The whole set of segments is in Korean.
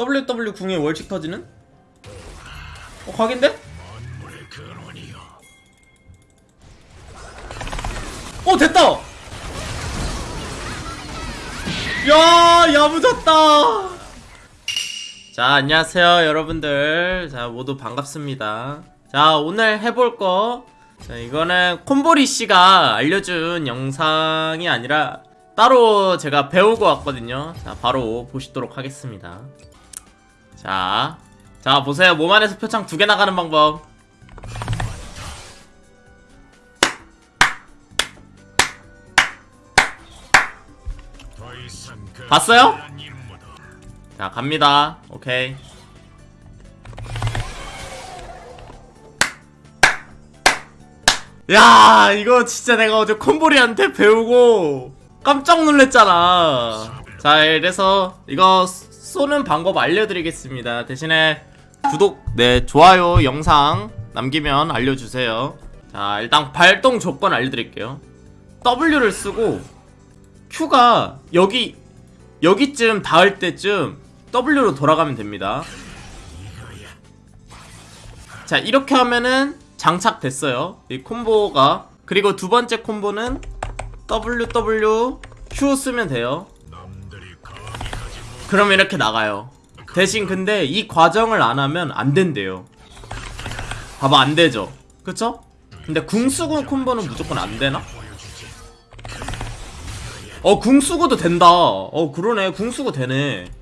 WW 궁에 월칙 터지는? 어 각인데? 어 됐다! 야 야무졌다! 자 안녕하세요 여러분들 자 모두 반갑습니다 자 오늘 해볼 거 자, 이거는 콤보리 씨가 알려준 영상이 아니라 따로 제가 배우고 왔거든요 자 바로 보시도록 하겠습니다 자, 자 보세요. 몸 안에서 표창 두 개 나가는 방법. 봤어요? 자 갑니다. 오케이. 야 이거 진짜 내가 어제 콤보리한테 배우고 깜짝 놀랬잖아. 자 이래서 이거 쏘는 방법 알려드리겠습니다. 대신에 구독 네 좋아요 영상 남기면 알려주세요. 자 일단 발동 조건 알려드릴게요. W를 쓰고 Q가 여기 여기쯤 닿을 때쯤 W로 돌아가면 됩니다. 자 이렇게 하면은 장착됐어요. 이 콤보가. 그리고 두 번째 콤보는 WW Q 쓰면 돼요 그러면 이렇게 나가요. 대신 근데 이 과정을 안 하면 안 된대요. 봐봐 안 되죠. 그쵸? 근데 궁수구 콤보는 무조건 안 되나? 어 궁수구도 된다. 어 그러네. 궁수구 되네.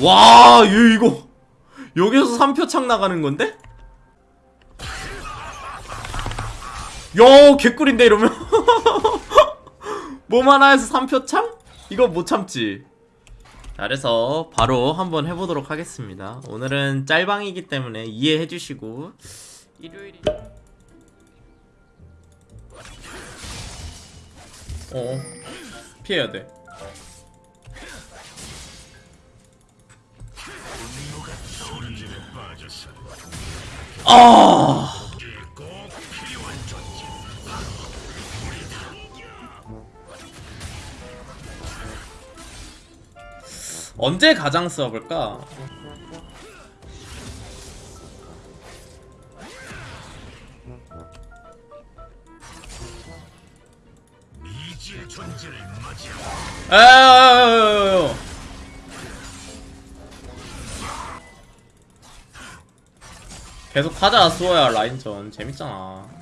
와, 얘 이거 여기서 3표 창 나가는 건데? 야, 개꿀인데 이러면 몸 하나에서 3표창? 이거 못 참지. 자, 그래서 바로 한번 해보도록 하겠습니다. 오늘은 짤방이기 때문에 이해해 주시고 일요일이 어 피해야 돼. 아. 언제 가장 써볼까? 에에에에에에 계속 하자 수호야 라인전 재밌잖아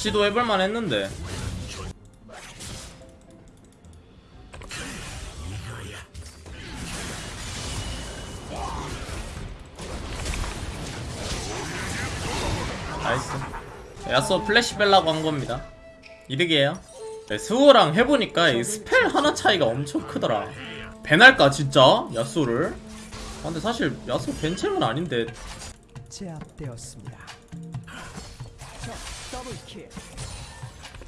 시도해볼만 했는데. nice. 야쏘 플래시 뺄라고 한 겁니다. 이득이에요. 네, 스우랑 해보니까 이 spell 하나 차이가 엄청 크더라. ban할까 진짜? 야쏘를. 아, 근데 사실 야쏘 ban champ은 아닌데. 제압되었습니다.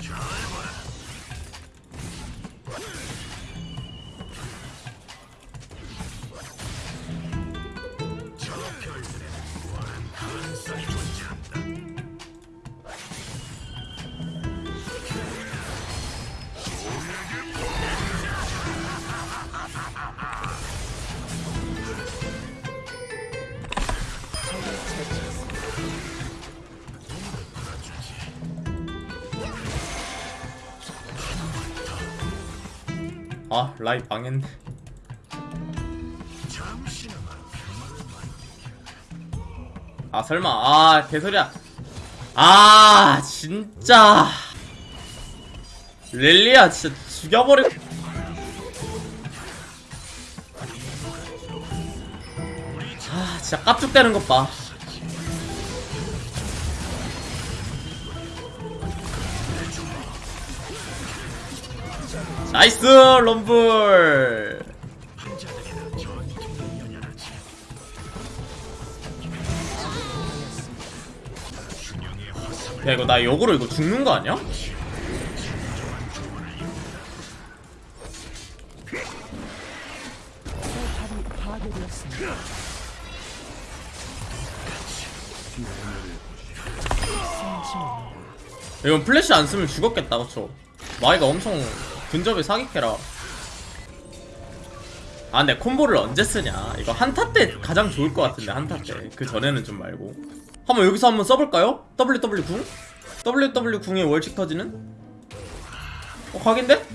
적더 아 라이 망했네 아 설마. 아 개소리야. 아 진짜. 렐리야 진짜 죽여버릴 아 진짜 깝죽대는 것봐 나이스 럼블 야 이거 나 역으로 이거 죽는 거 아니야? 이건 플래시 안 쓰면 죽었겠다 그쵸? 마이가 엄청 근접에 사기캐라 아 근데 콤보를 언제 쓰냐 이거 한타 때 가장 좋을 것 같은데 한타 때그 전에는 좀 말고 한번 여기서 한번 써볼까요? WW 궁? WW 궁에 월칙 터지는? 어 각인데?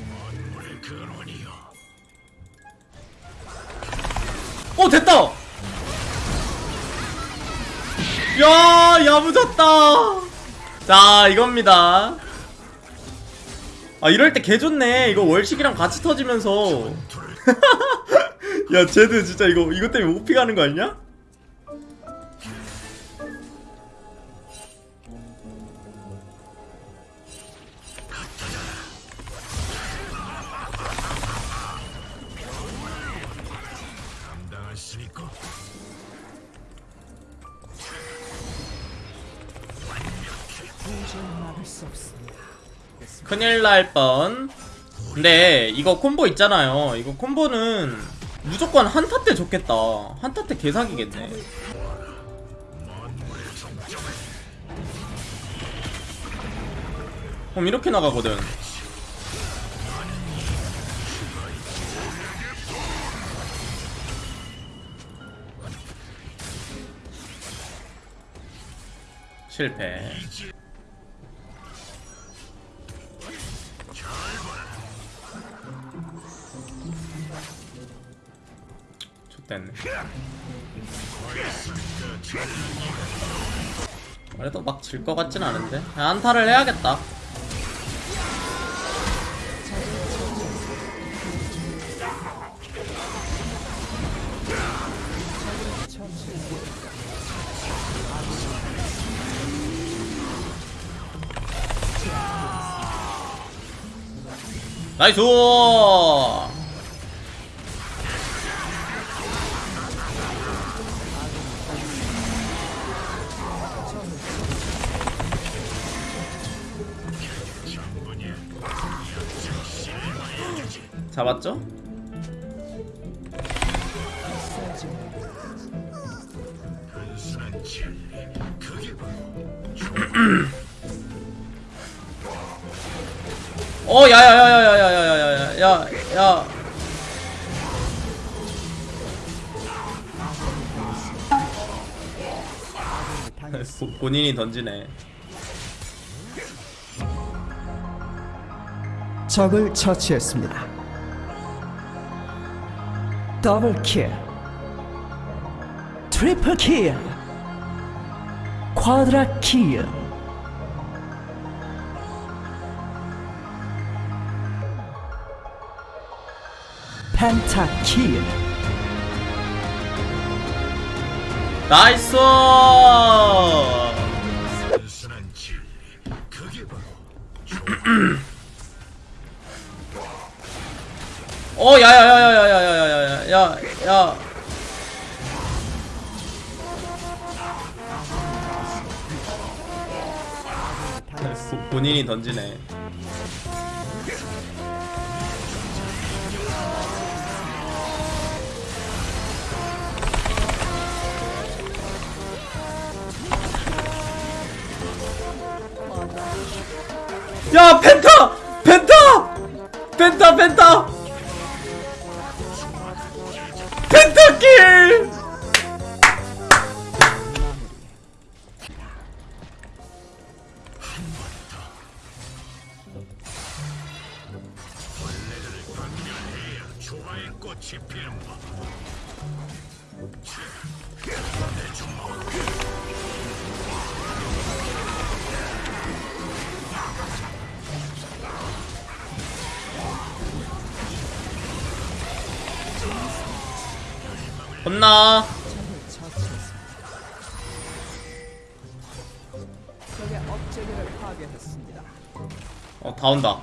어 됐다! 야 야무졌다 자 이겁니다 아 이럴 때 개좋네 이거 월식이랑 같이 터지면서 야 쟤드 진짜 이거 이것 때문에 오피 가는 거 아니냐? 도저히 막을 수 없습니다. 큰일 날 뻔. 근데 이거 콤보 있잖아요. 이거 콤보는 무조건 한타 때 좋겠다. 한타 때 개사기겠네. 그럼 이렇게 나가거든. 실패. 좋댔네. 그래도 막 질 것 같진 않은데. 안타를 해야겠다. 나이스! 잡았죠? 어, 야야야야야야야야야야. 본인이 던지네. 적을 처치했습니다. 더블 킬. 트리플 킬. 쿼드라 킬. 펜타 킬. 나이스! 어, 야야야야야야야 야야, 야. 당했습니다. 본인이 던지네. 야 펜타! 펜타! 펜타 펜타! 조화의 꽃이 피는 법. 내 주먹. 겁나 어, 다 온다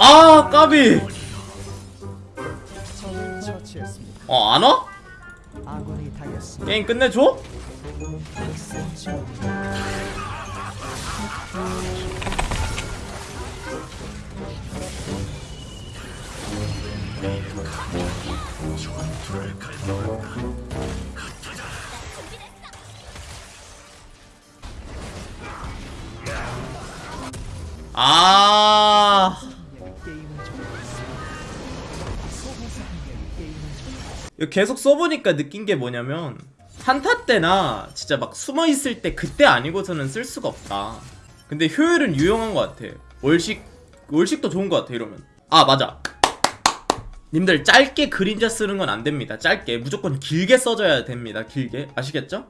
아 까비 어 안와? 게임 끝내줘? 아 계속 써보니까 느낀 게 뭐냐면 한타 때나 진짜 막 숨어있을 때 그때 아니고서는 쓸 수가 없다. 근데 효율은 유용한 것 같아. 월식 월식도 좋은 것 같아 이러면. 아 맞아. 님들 짧게 그림자 쓰는 건 안 됩니다. 짧게. 무조건 길게 써줘야 됩니다. 길게. 아시겠죠?